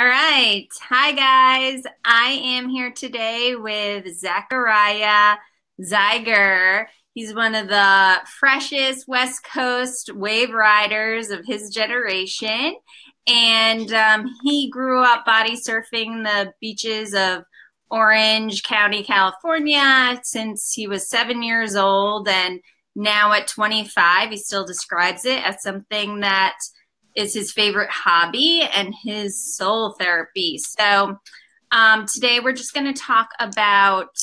All right. Hi, guys. I am here today with Zachariah Zeiger. He's one of the freshest West Coast wave riders of his generation. And um, he grew up body surfing the beaches of Orange County, California since he was seven years old. And now at 25, he still describes it as something that is his favorite hobby and his soul therapy. So um, today we're just going to talk about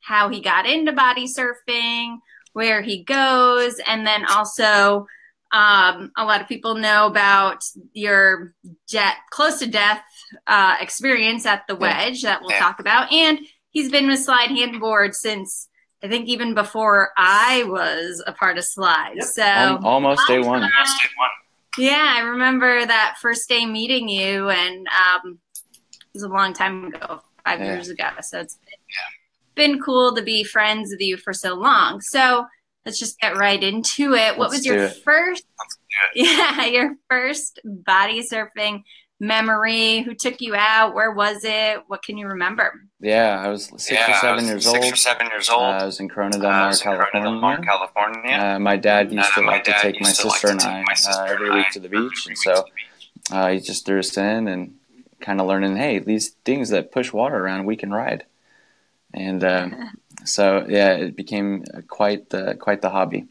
how he got into body surfing, where he goes, and then also um, a lot of people know about your jet close to death uh, experience at the wedge that we'll talk about. And he's been with Slide Handboard since I think even before I was a part of Slide. Yep. So almost day one. Almost day one. Yeah, I remember that first day meeting you, and um, it was a long time ago, five yeah. years ago. So it's been, been, cool to be friends with you for so long. So let's just get right into it. What let's was your first? Yeah, your first body surfing memory? Who took you out? Where was it? What can you remember? Yeah, I was six yeah, or seven years six old. Six or seven years old. Uh, I was in Corona del Mar, uh, California. California. Uh, my dad used uh, to like to take my sister and I uh, every week to the beach, and so uh, he just threw us in and kind of learning, hey, these things that push water around, we can ride. And so, yeah, it became quite the quite the hobby.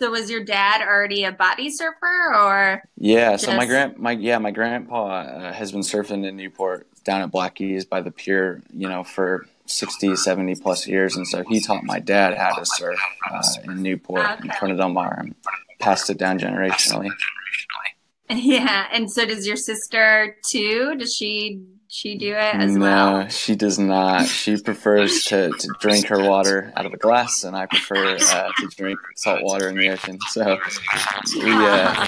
So was your dad already a body surfer or? Yeah, just... so my grand my yeah my grandpa uh, has been surfing in Newport down at Blackie's by the pier, you know, for 60, 70 plus years, and so he taught my dad how to surf uh, in Newport okay. in del Mar and passed it down generationally. Yeah, and so does your sister too? Does she she do it as no, well? No, she does not. She prefers to, to drink her water out of a glass, and I prefer uh, to drink salt water in the ocean. So we uh,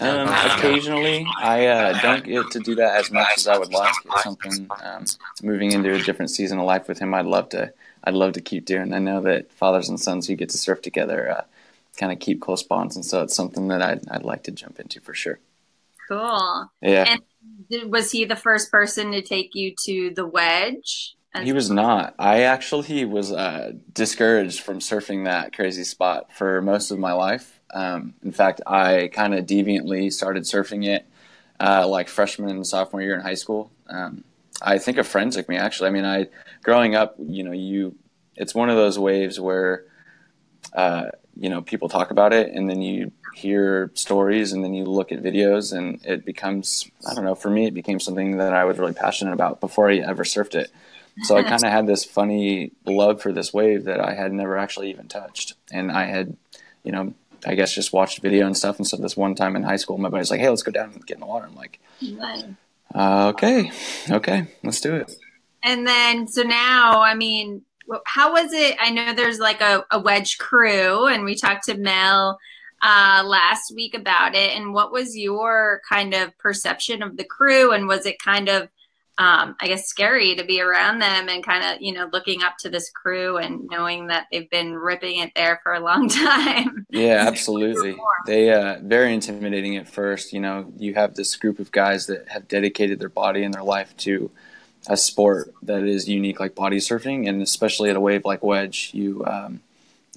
um, occasionally, I uh, don't get to do that as much as I would like. It's something um, moving into a different season of life with him. I'd love to. I'd love to keep doing. I know that fathers and sons who get to surf together uh, kind of keep close bonds, and so it's something that I'd I'd like to jump into for sure. Cool. Yeah. And was he the first person to take you to the wedge? He was not. I actually was uh, discouraged from surfing that crazy spot for most of my life. Um, in fact, I kind of deviantly started surfing it uh, like freshman and sophomore year in high school. Um, I think a friend took me actually. I mean, I growing up, you know, you it's one of those waves where uh, you know people talk about it and then you hear stories and then you look at videos and it becomes i don't know for me it became something that i was really passionate about before i ever surfed it. So i kind of had this funny love for this wave that i had never actually even touched. And i had you know i guess just watched video and stuff. And so this one time in high school my buddy's like hey let's go down and get in the water. I'm like uh, okay okay let's do it. And then so now i mean how was it? I know there's like a, a wedge crew, and we talked to Mel uh, last week about it. And what was your kind of perception of the crew? And was it kind of, um, I guess, scary to be around them and kind of, you know, looking up to this crew and knowing that they've been ripping it there for a long time? Yeah, absolutely. they uh, very intimidating at first. You know, you have this group of guys that have dedicated their body and their life to a sport that is unique like body surfing, and especially at a wave like wedge, you um,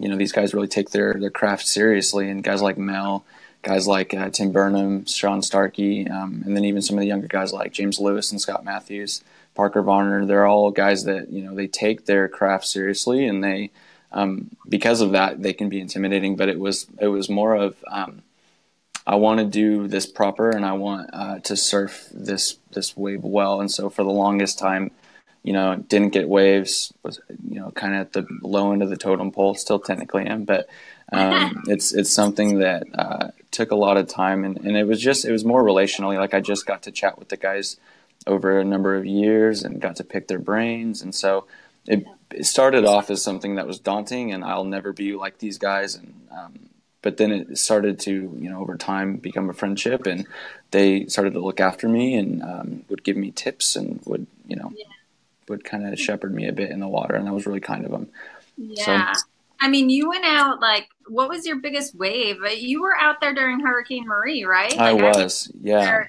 you know these guys really take their their craft seriously, and guys like Mel, guys like uh, Tim Burnham, Sean Starkey, um, and then even some of the younger guys like James Lewis and Scott Matthews, Parker Varner. They're all guys that you know they take their craft seriously, and they um, because of that they can be intimidating. But it was it was more of um, I want to do this proper and I want uh, to surf this this wave well. And so for the longest time, you know, didn't get waves. Was you know kind of at the low end of the totem pole. Still technically am, but um, it's it's something that uh, took a lot of time and, and it was just it was more relationally. Like I just got to chat with the guys over a number of years and got to pick their brains. And so it, it started off as something that was daunting and I'll never be like these guys and um, but then it started to you know over time become a friendship and they started to look after me and um, would give me tips and would you know yeah. Would kind of shepherd me a bit in the water and that was really kind of them yeah so, i mean you went out like what was your biggest wave? Uh, you were out there during Hurricane Marie, right? I like was, I yeah. And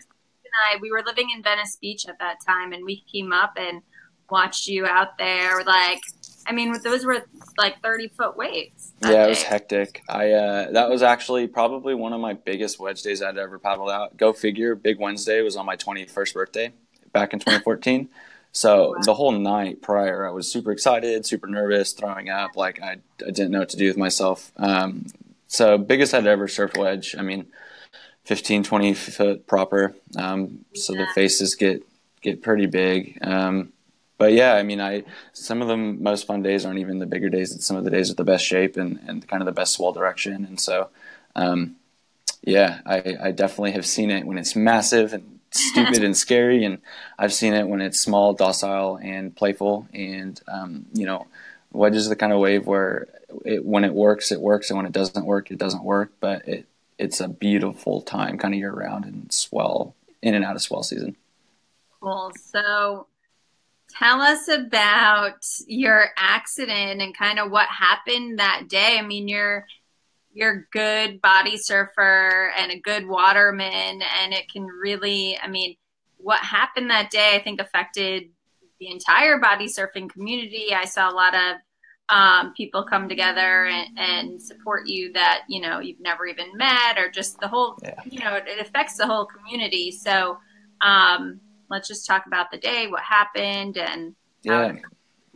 I, we were living in Venice Beach at that time, and we came up and watched you out there. Like, I mean, those were like thirty foot waves. Yeah, day. it was hectic. I uh, that was actually probably one of my biggest wedge days I'd ever paddled out. Go figure. Big Wednesday was on my twenty first birthday back in 2014. So the whole night prior, I was super excited, super nervous, throwing up. Like I, I didn't know what to do with myself. Um, so biggest I'd ever surfed wedge. I mean, 15, 20 foot proper. Um, so yeah. the faces get get pretty big. Um, but yeah, I mean, I some of the most fun days aren't even the bigger days. It's some of the days with the best shape and, and kind of the best swell direction. And so, um, yeah, I, I definitely have seen it when it's massive and stupid and scary, and I've seen it when it's small, docile, and playful. And um, you know, wedge is the kind of wave where it, when it works, it works, and when it doesn't work, it doesn't work. But it it's a beautiful time, kind of year round, and swell in and out of swell season. Cool. So, tell us about your accident and kind of what happened that day. I mean, you're you're a good body surfer and a good waterman and it can really i mean what happened that day i think affected the entire body surfing community. I saw a lot of um, people come together and, and, support you that you know you've never even met or just the whole yeah. you know it, it, affects the whole community. So um, let's just talk about the day what happened and yeah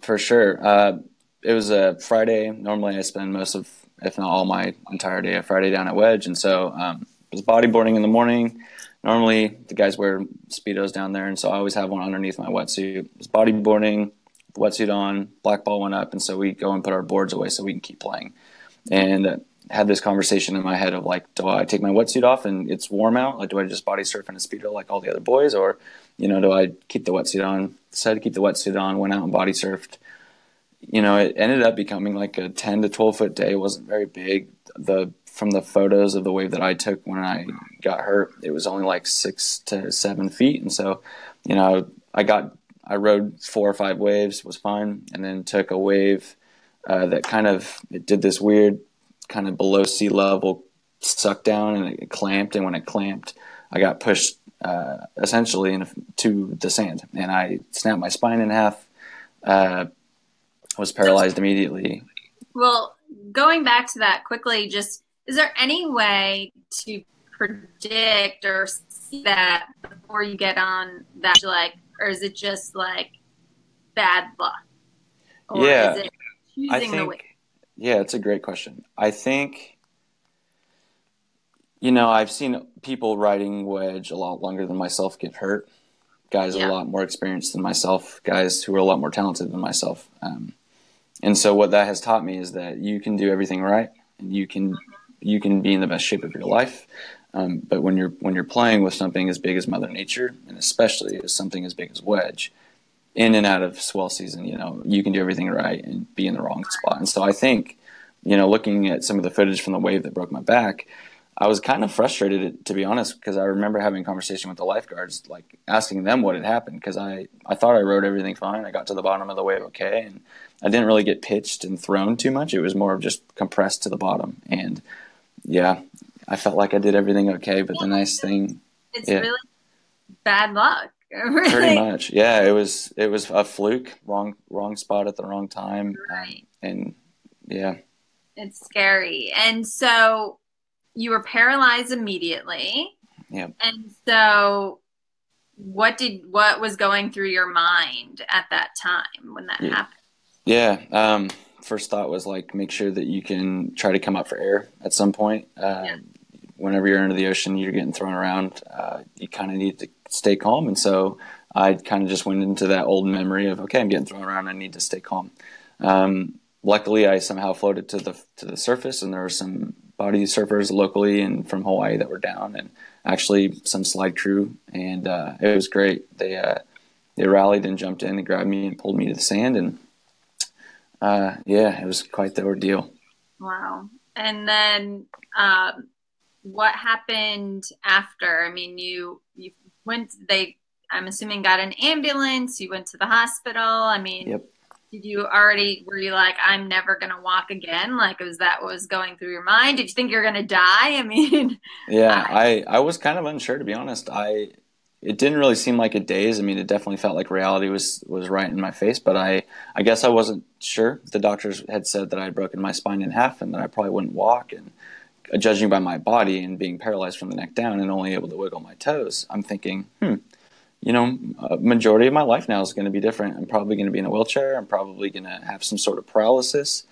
for sure. Uh, it was a friday. Normally i spend most of if not all my entire day of Friday down at Wedge. And so um, it was bodyboarding in the morning. Normally the guys wear speedos down there, and so I always have one underneath my wetsuit. It was bodyboarding, wetsuit on, black ball went up, and so we go and put our boards away so we can keep playing. And uh, had this conversation in my head of like, do I take my wetsuit off and it's warm out? Like, do I just body surf in a speedo like all the other boys, or you know, do I keep the wetsuit on? Decided to keep the wetsuit on. Went out and body surfed you know, it ended up becoming like a 10 to 12 foot day. It wasn't very big. The from the photos of the wave that I took when I got hurt, it was only like six to seven feet. And so, you know, I got I rode four or five waves, was fine, and then took a wave uh, that kind of it did this weird kind of below sea level suck down and it clamped. And when it clamped, I got pushed uh, essentially into the sand, and I snapped my spine in half. Uh, was paralyzed immediately. Well, going back to that quickly, just is there any way to predict or see that before you get on that, like, or is it just like bad luck? Or yeah, I think, Yeah, it's a great question. I think, you know, I've seen people riding wedge a lot longer than myself get hurt. Guys yeah. a lot more experienced than myself. Guys who are a lot more talented than myself. Um, and so what that has taught me is that you can do everything right and you can you can be in the best shape of your life. Um, but when you're when you're playing with something as big as mother nature and especially as something as big as wedge in and out of swell season you know you can do everything right and be in the wrong spot. And so i think you know looking at some of the footage from the wave that broke my back I was kind of frustrated to be honest because I remember having a conversation with the lifeguards, like asking them what had happened because I, I thought I rode everything fine. I got to the bottom of the wave okay, and I didn't really get pitched and thrown too much. It was more of just compressed to the bottom, and yeah, I felt like I did everything okay. But the nice thing, it's yeah, really bad luck. Pretty much, yeah. It was it was a fluke, wrong wrong spot at the wrong time, um, right. um, and yeah, it's scary. And so you were paralyzed immediately. Yeah. And so what did what was going through your mind at that time when that yeah. happened? Yeah. Um, first thought was like make sure that you can try to come up for air at some point. Uh, yeah. Whenever you're under the ocean, you're getting thrown around. Uh, you kind of need to stay calm, and so I kind of just went into that old memory of okay, I'm getting thrown around. I need to stay calm. Um, luckily, I somehow floated to the to the surface, and there were some body surfers locally and from Hawaii that were down, and actually some slide crew, and uh, it was great. They uh, they rallied and jumped in and grabbed me and pulled me to the sand, and uh, yeah, it was quite the ordeal. Wow! And then um, what happened after? I mean, you you went. They, I'm assuming, got an ambulance. You went to the hospital. I mean, yep. Did you already were you like i'm never gonna walk again like was that what was going through your mind? Did you think you're gonna die? I mean yeah i i was kind of unsure to be honest. I it didn't really seem like a daze. I mean it definitely felt like reality was was right in my face but i i guess i wasn't sure. The doctors had said that i had broken my spine in half and that i probably wouldn't walk and uh, judging by my body and being paralyzed from the neck down and only able to wiggle my toes i'm thinking hmm you know, a majority of my life now is going to be different. I'm probably going to be in a wheelchair. I'm probably going to have some sort of paralysis.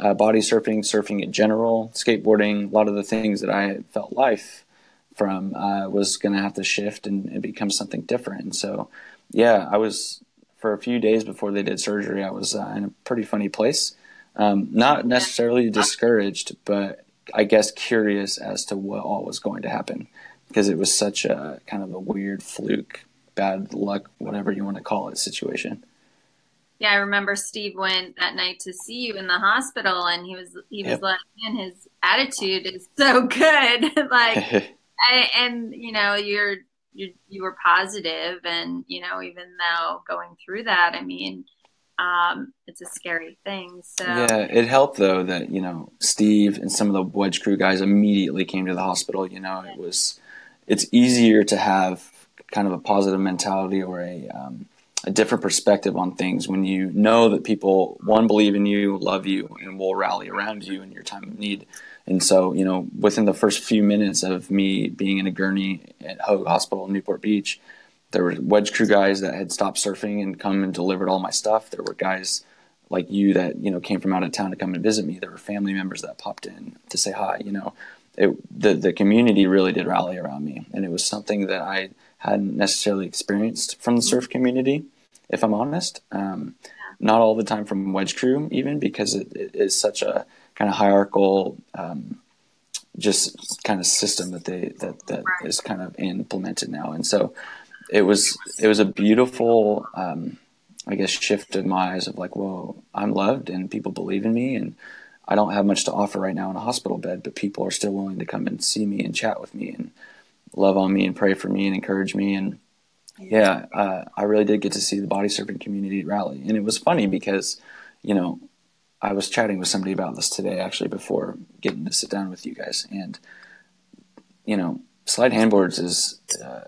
Uh, body surfing, surfing in general, skateboarding, a lot of the things that I felt life from uh, was going to have to shift and, and, become something different. And so, yeah, I was for a few days before they did surgery. I was uh, in a pretty funny place, um, not necessarily discouraged, but I guess curious as to what all was going to happen because it was such a kind of a weird fluke bad luck, whatever you want to call it, situation. Yeah, I remember Steve went that night to see you in the hospital, and he was he was yep. like, "Man, his attitude is so good." like, I, and you know, you're you you were positive, and you know, even though going through that, I mean, um, it's a scary thing. So yeah, it helped though that you know Steve and some of the wedge crew guys immediately came to the hospital. You know, it was it's easier to have kind of a positive mentality or a um, a different perspective on things when you know that people one believe in you, love you, and will rally around you in your time of need. And so, you know, within the first few minutes of me being in a gurney at Hoag Hospital in Newport Beach, there were wedge crew guys that had stopped surfing and come and delivered all my stuff. There were guys like you that you know came from out of town to come and visit me. There were family members that popped in to say hi. You know, it, the the community really did rally around me, and it was something that I hadn't necessarily experienced from the surf community, if I'm honest. Um, not all the time from Wedge Crew, even because it, it is such a kind of hierarchical, um, just kind of system that they that that right. is kind of implemented now. And so it was it was a beautiful, um, I guess, shift in my eyes of like, whoa, I'm loved and people believe in me and. I don't have much to offer right now in a hospital bed, but people are still willing to come and see me and chat with me and love on me and pray for me and encourage me. And yeah, uh, I really did get to see the body surfing community rally. And it was funny because, you know, I was chatting with somebody about this today actually before getting to sit down with you guys. And, you know, slide handboards is uh,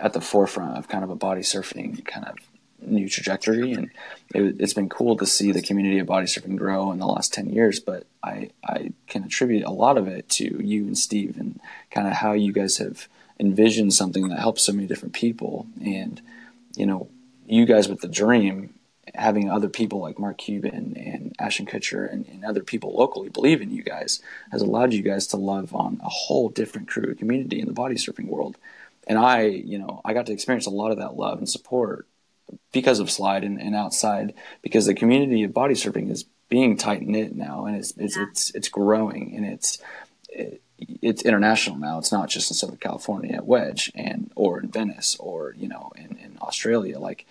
at the forefront of kind of a body surfing kind of new trajectory. And it, has been cool to see the community of body surfing grow in the last 10 years. But I, I can attribute a lot of it to you and Steve and kind of how you guys have envisioned something that helps so many different people. And, you know, you guys with the dream, having other people like Mark Cuban and Ashton Kutcher and, and, other people locally believe in you guys has allowed you guys to love on a whole different crew community in the body surfing world. And I, you know, I got to experience a lot of that love and support because of slide and, and outside because the community of body surfing is being tight knit now and it's it's, yeah. it's it's growing and it's it, it's international now. It's not just in Southern California at Wedge and or in Venice or you know in, in Australia. Like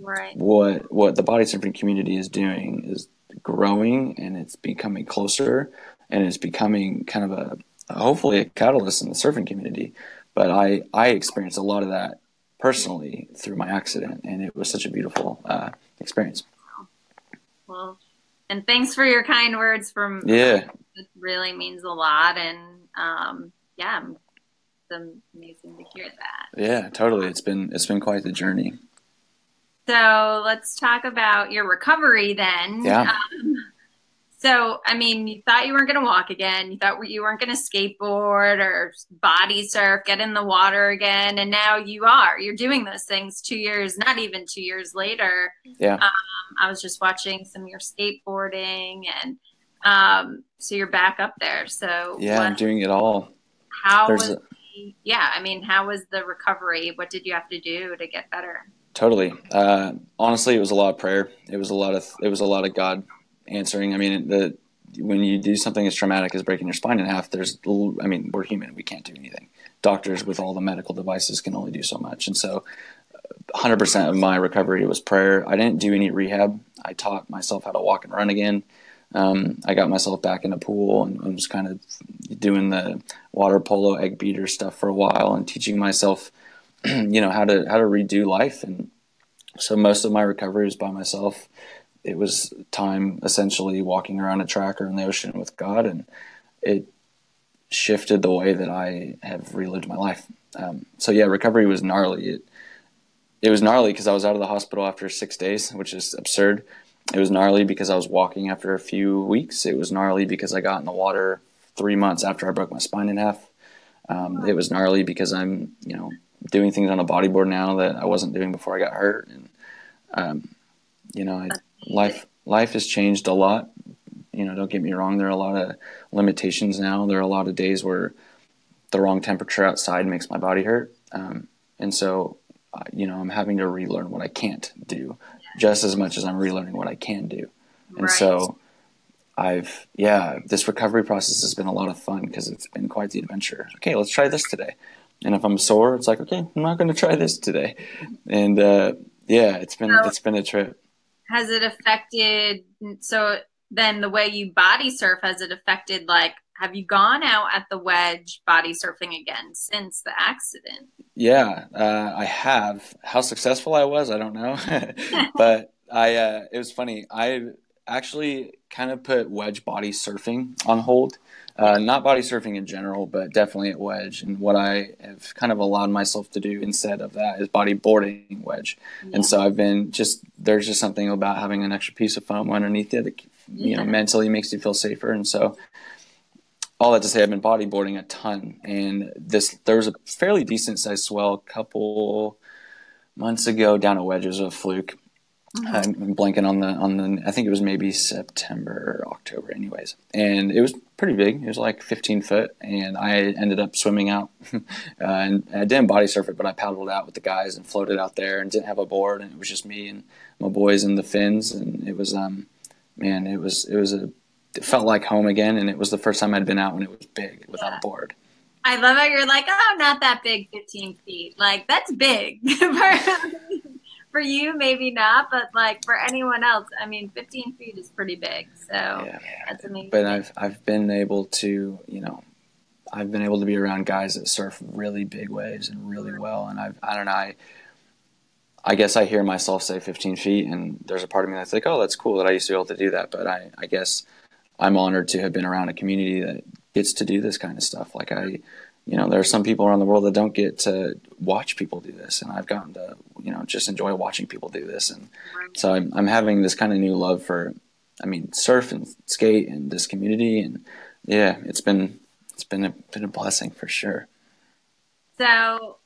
right. what what the body surfing community is doing is growing and it's becoming closer and it's becoming kind of a hopefully a catalyst in the surfing community. But I I experienced a lot of that personally through my accident, and it was such a beautiful uh, experience. Well, and thanks for your kind words from yeah. It really means a lot, and um, yeah, it's amazing to hear that. Yeah, totally. It's been it's been quite the journey. So let's talk about your recovery then. Yeah. Um, so, I mean, you thought you weren't going to walk again. You thought you weren't going to skateboard or body surf, get in the water again. And now you are. You're doing those things two years, not even two years later. Yeah. Um, I was just watching some of your skateboarding. And um, so you're back up there. So, yeah, what, I'm doing it all. How There's was, a, the, yeah, I mean, how was the recovery? What did you have to do to get better? Totally. Uh, honestly, it was a lot of prayer. It was a lot of, it was a lot of God answering. I mean, the when you do something as traumatic as breaking your spine in half, there's, I mean, we're human. We can't do anything. Doctors with all the medical devices can only do so much. And so 100% of my recovery was prayer. I didn't do any rehab. I taught myself how to walk and run again. Um, I got myself back in a pool and, and was kind of doing the water polo egg beater stuff for a while and teaching myself, you know, how to, how to redo life. And so most of my recovery was by myself it was time essentially walking around a track or in the ocean with God, and it shifted the way that I have relived my life. Um, so yeah, recovery was gnarly. It it was gnarly because I was out of the hospital after six days, which is absurd. It was gnarly because I was walking after a few weeks. It was gnarly because I got in the water three months after I broke my spine in half. Um, it was gnarly because I'm, you know, doing things on a bodyboard now that I wasn't doing before I got hurt. And, um, you know, I, life, life has changed a lot. You know, don't get me wrong. There are a lot of limitations now. There are a lot of days where the wrong temperature outside makes my body hurt. Um, and so, uh, you know, I'm having to relearn what I can't do just as much as I'm relearning what I can do. And right. so I've, yeah, this recovery process has been a lot of fun because it's been quite the adventure. Okay, let's try this today. And if I'm sore, it's like, okay, I'm not going to try this today. And uh, yeah, it's been so it's been a trip. Has it affected? So then the way you body surf has it affected? Like, have you gone out at the wedge body surfing again since the accident? Yeah, uh, I have. How successful I was, I don't know, but I. Uh, it was funny. I actually kind of put wedge body surfing on hold uh, not body surfing in general, but definitely at wedge. And what I have kind of allowed myself to do instead of that is bodyboarding wedge. Yeah. And so I've been just there's just something about having an extra piece of foam underneath it that you yeah. know mentally makes you feel safer. And so all that to say, I've been bodyboarding a ton, and this there was a fairly decent sized swell a couple months ago down at wedges of fluke Mm-hmm. I'm blanking on the on the. I think it was maybe September or October, anyways. And it was pretty big. It was like 15 foot, and I ended up swimming out. uh, and I didn't body surf it, but I paddled out with the guys and floated out there, and didn't have a board, and it was just me and my boys and the fins, and it was um, man, it was it was a. It felt like home again, and it was the first time I'd been out when it was big without yeah. a board. I love how you're like, oh, not that big, 15 feet. Like that's big. for you, maybe not, but like for anyone else, I mean, 15 feet is pretty big. So yeah. that's amazing. But I've I've been able to, you know, I've been able to be around guys that surf really big waves and really mm-hmm. well, and I've I don't know I. I guess I hear myself say 15 feet, and there's a part of me that's like, oh, that's cool that I used to be able to do that. But I, I guess I'm honored to have been around a community that gets to do this kind of stuff. Like I, you know, there are some people around the world that don't get to watch people do this, and I've gotten to, you know, just enjoy watching people do this, and so I'm, I'm having this kind of new love for, I mean, surf and skate and this community, and yeah, it's been it's been a been a blessing for sure. So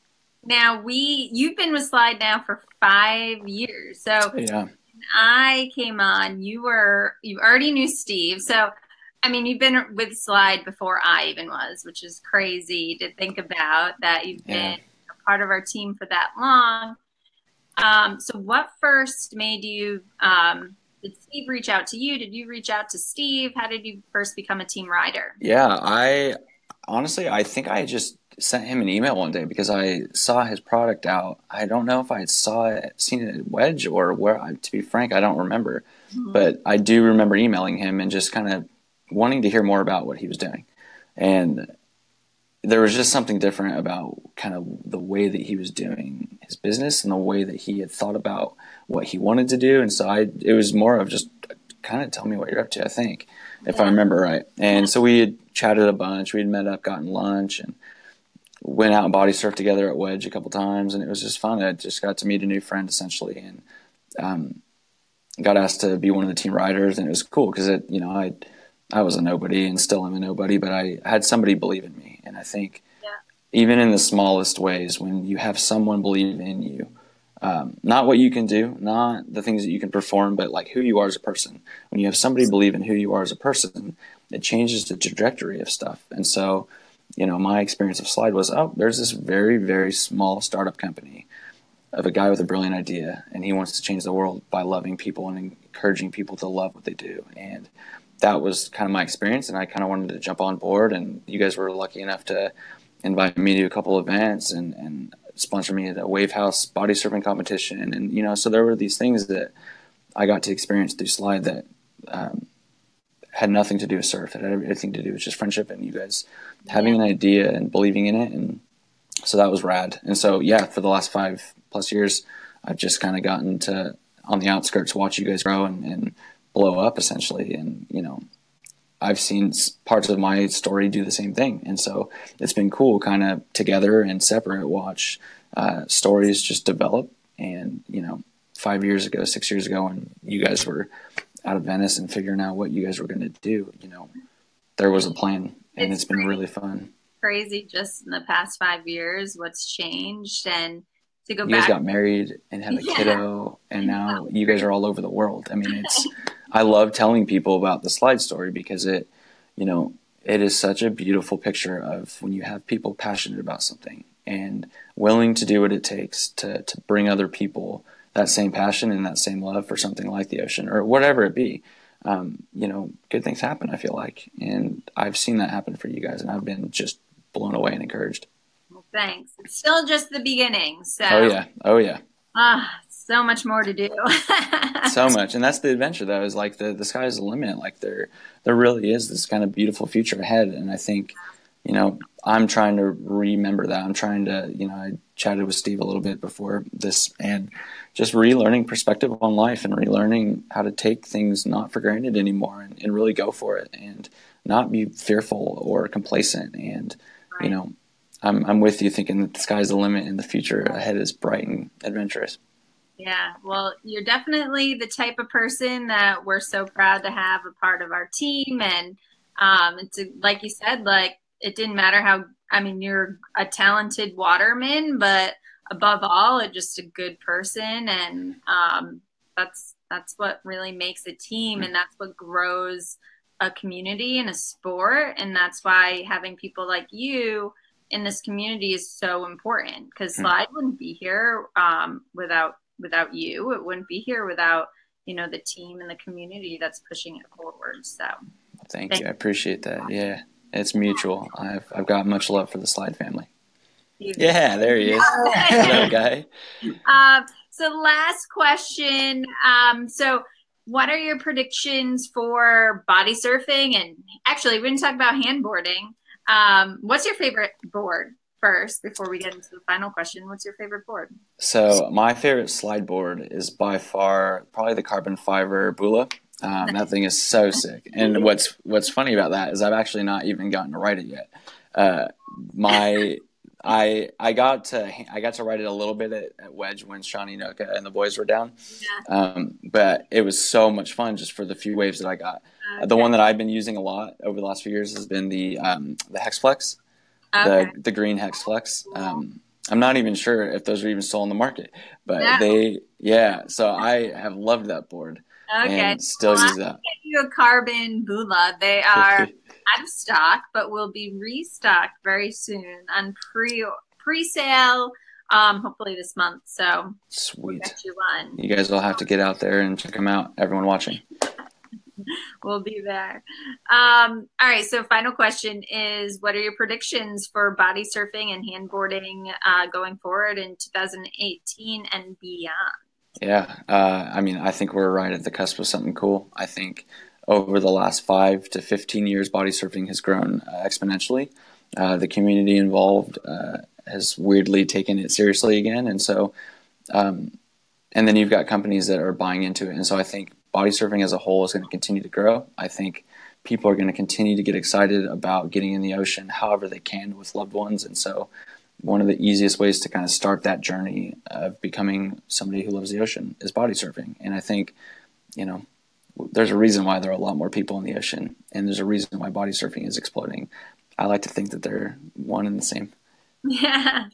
now we you've been with Slide now for five years, so yeah. I came on, you were you already knew Steve, so I mean, you've been with Slide before I even was, which is crazy to think about that you've been a part of our team for that long. Um, so, what first made you? Um, did Steve reach out to you? Did you reach out to Steve? How did you first become a team rider? Yeah, I honestly, I think I just sent him an email one day because I saw his product out. I don't know if I saw it, seen it at Wedge or where. To be frank, I don't remember, mm-hmm. but I do remember emailing him and just kind of wanting to hear more about what he was doing. And there was just something different about kind of the way that he was doing his business and the way that he had thought about what he wanted to do. And so I, it was more of just kind of tell me what you're up to, I think, if I remember right. And so we had chatted a bunch. We had met up, gotten lunch, and went out and body surfed together at Wedge a couple times. And it was just fun. I just got to meet a new friend essentially. And, um, got asked to be one of the team riders and it was cool because it, you know, I, I was a nobody and still am a nobody, but I had somebody believe in me. And I think yeah. even in the smallest ways, when you have someone believe in you, um, not what you can do, not the things that you can perform, but like who you are as a person. When you have somebody believe in who you are as a person, it changes the trajectory of stuff. And so, you know, my experience of Slide was, oh, there's this very, very small startup company of a guy with a brilliant idea, and he wants to change the world by loving people and encouraging people to love what they do. And that was kind of my experience, and I kind of wanted to jump on board. And you guys were lucky enough to invite me to a couple events and, and sponsor me at a Wave House body surfing competition. And, you know, so there were these things that I got to experience through Slide that um, had nothing to do with surf. It had everything to do with just friendship and you guys having an idea and believing in it. And so that was rad. And so, yeah, for the last five plus years, I've just kind of gotten to on the outskirts, watch you guys grow and, and blow up essentially. And, you know, I've seen parts of my story do the same thing. And so it's been cool kind of together and separate watch uh, stories just develop. And, you know, five years ago, six years ago, when you guys were out of Venice and figuring out what you guys were going to do, you know, there was a plan and it's, it's been really fun. Crazy just in the past five years, what's changed and to go you back. guys got married and had a yeah. kiddo and now you guys are all over the world. I mean, it's, I love telling people about the slide story because it, you know, it is such a beautiful picture of when you have people passionate about something and willing to do what it takes to, to bring other people that same passion and that same love for something like the ocean or whatever it be. Um, you know, good things happen, I feel like. And I've seen that happen for you guys and I've been just blown away and encouraged. Well, thanks. It's still just the beginning. So, oh, yeah. Oh, yeah. Ah, so much more to do. so much, and that's the adventure. Though is like the the sky's the limit. Like there there really is this kind of beautiful future ahead, and I think you know I'm trying to remember that. I'm trying to you know I chatted with Steve a little bit before this, and just relearning perspective on life and relearning how to take things not for granted anymore and, and really go for it and not be fearful or complacent and right. you know I'm I'm with you thinking that the sky's the limit and the future ahead is bright and adventurous. Yeah, well, you're definitely the type of person that we're so proud to have a part of our team. And um, it's a, like you said, like it didn't matter how, I mean, you're a talented waterman, but above all, a, just a good person. And um, that's, that's what really makes a team. And that's what grows a community and a sport. And that's why having people like you in this community is so important because hmm. Slide wouldn't be here um, without without you. It wouldn't be here without you know the team and the community that's pushing it forward. So thank, thank you. I appreciate that. Yeah, it's mutual. I've I've got much love for the Slide family. Yeah, there he is. Hello, guy. Um, so last question. Um, so what are your predictions for body surfing? And actually, we didn't talk about handboarding. Um, what's your favorite board? First before we get into the final question. What's your favorite board? So my favorite slide board is by far probably the carbon fiber Bula. Um, that thing is so sick. And what's what's funny about that is I've actually not even gotten to ride it yet. Uh, my I I got to I got to ride it a little bit at, at Wedge when Shawnee Noka and the boys were down, yeah. um, but it was so much fun just for the few waves that I got. Okay. The one that I've been using a lot over the last few years has been the um, the Hexflex okay. the the green hex flex. Um, I'm not even sure if those are even still on the market, but no. they yeah. So I have loved that board. Okay. And still well, use that. Get you a carbon Bula. They are out of stock, but will be restocked very soon on pre pre sale. Um, hopefully this month. So sweet. You, you guys will have to get out there and check them out. Everyone watching. we'll be there. Um, all right. So, final question is: What are your predictions for body surfing and handboarding uh, going forward in 2018 and beyond? Yeah, uh, I mean, I think we're right at the cusp of something cool. I think over the last five to 15 years, body surfing has grown uh, exponentially. Uh, the community involved uh, has weirdly taken it seriously again, and so. Um, and then you've got companies that are buying into it, and so I think body surfing as a whole is going to continue to grow. I think people are going to continue to get excited about getting in the ocean however they can with loved ones. And so, one of the easiest ways to kind of start that journey of becoming somebody who loves the ocean is body surfing. And I think, you know, there's a reason why there are a lot more people in the ocean, and there's a reason why body surfing is exploding. I like to think that they're one and the same. Yeah.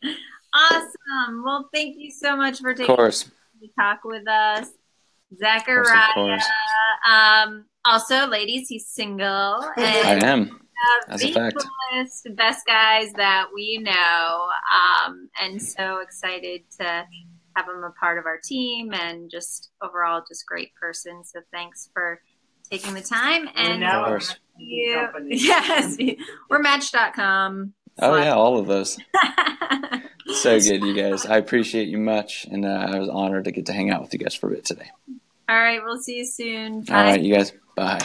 Awesome. Well, thank you so much for taking the talk with us. Zachariah. Um, also, ladies, he's single. I am. That's a fact. Coolest, best guys that we know, um, and so excited to have him a part of our team, and just overall, just great person. So thanks for taking the time. And you, yes, we're Match.com. Oh yeah, all of those. so good, you guys. I appreciate you much, and uh, I was honored to get to hang out with you guys for a bit today. All right, we'll see you soon. Bye. All right, you guys. Bye.